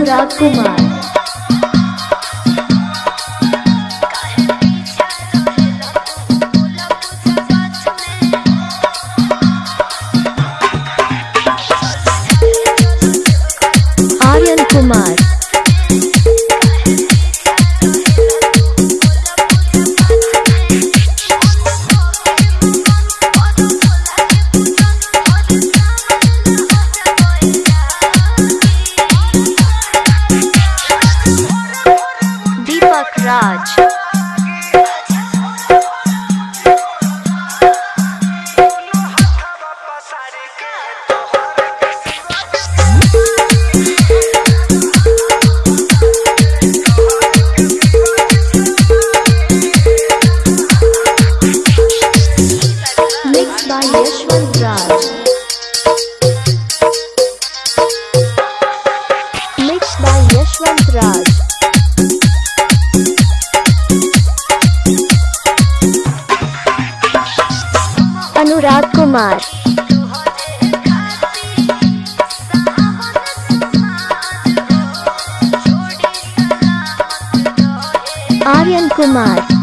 Anurag Kumar. Raj. Mixed by Yashwant Raj. Mixed by Yashwant Raj. Anurag Kumar. Aryan Kumar.